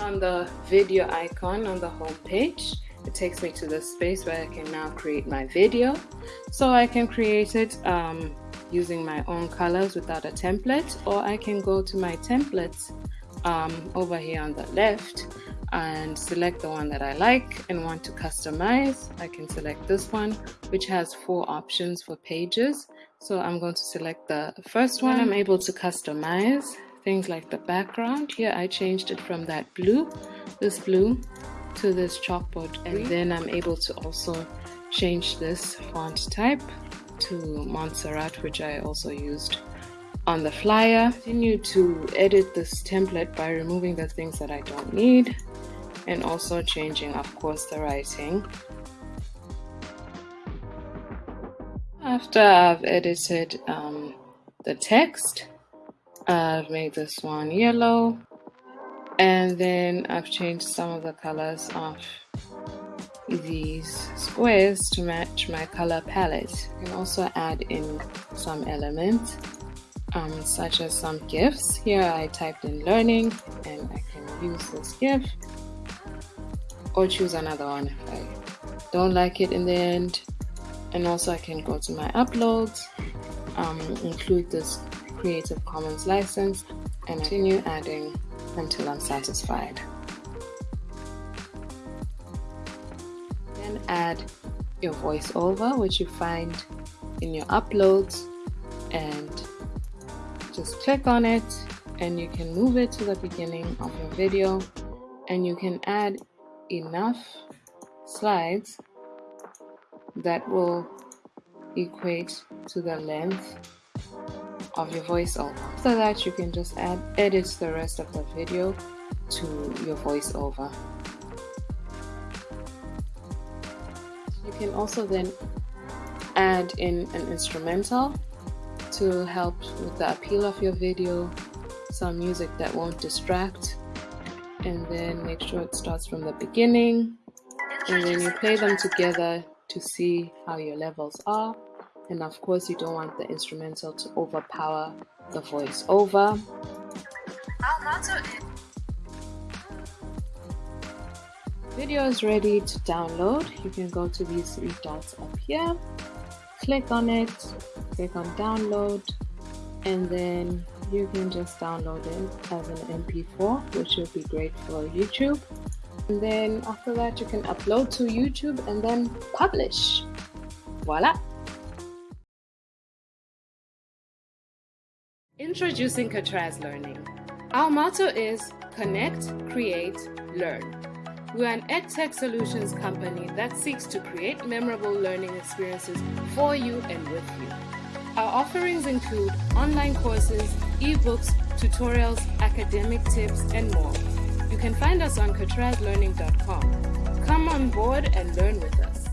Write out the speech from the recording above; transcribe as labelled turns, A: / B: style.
A: On the video icon on the home page, it takes me to the space where I can now create my video. So I can create it um, using my own colors without a template or I can go to my templates um, over here on the left and select the one that I like and want to customize. I can select this one which has four options for pages. So I'm going to select the first one. I'm able to customize things like the background. Here I changed it from that blue, this blue to this chalkboard and then I'm able to also change this font type to Montserrat which I also used on the flyer. Continue to edit this template by removing the things that I don't need and also changing of course the writing. After I've edited um, the text, I've made this one yellow and then I've changed some of the colors of these squares to match my color palette. You can also add in some elements um, such as some GIFs. Here I typed in learning and I can use this GIF or choose another one if I don't like it in the end. And also I can go to my uploads, um, include this Creative Commons license and continue adding until I'm satisfied. Then add your voiceover, which you find in your uploads, and just click on it, and you can move it to the beginning of your video, and you can add enough slides that will equate to the length of your voiceover. After that, you can just add edit the rest of the video to your voiceover. You can also then add in an instrumental to help with the appeal of your video, some music that won't distract, and then make sure it starts from the beginning, and then you play them together to see how your levels are and of course you don't want the instrumental to overpower the voice. Over. Video is ready to download. You can go to these three dots up here. Click on it. Click on download. And then you can just download it as an mp4 which would be great for youtube. And then after that you can upload to youtube and then publish. Voila Introducing Katraz Learning. Our motto is Connect, Create, Learn. We're an EdTech solutions company that seeks to create memorable learning experiences for you and with you. Our offerings include online courses, ebooks, tutorials, academic tips, and more. You can find us on CatrazLearning.com. Come on board and learn with us.